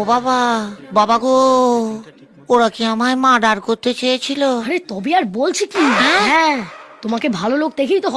ও বাবা বাবা গো ওরা কি আমায় মার্ডার করতে চেয়েছিল? আরে তবে আর বলছি কি? হ্যাঁ।, হ্যাঁ তোমাকে ভালো লোক দেখেই তো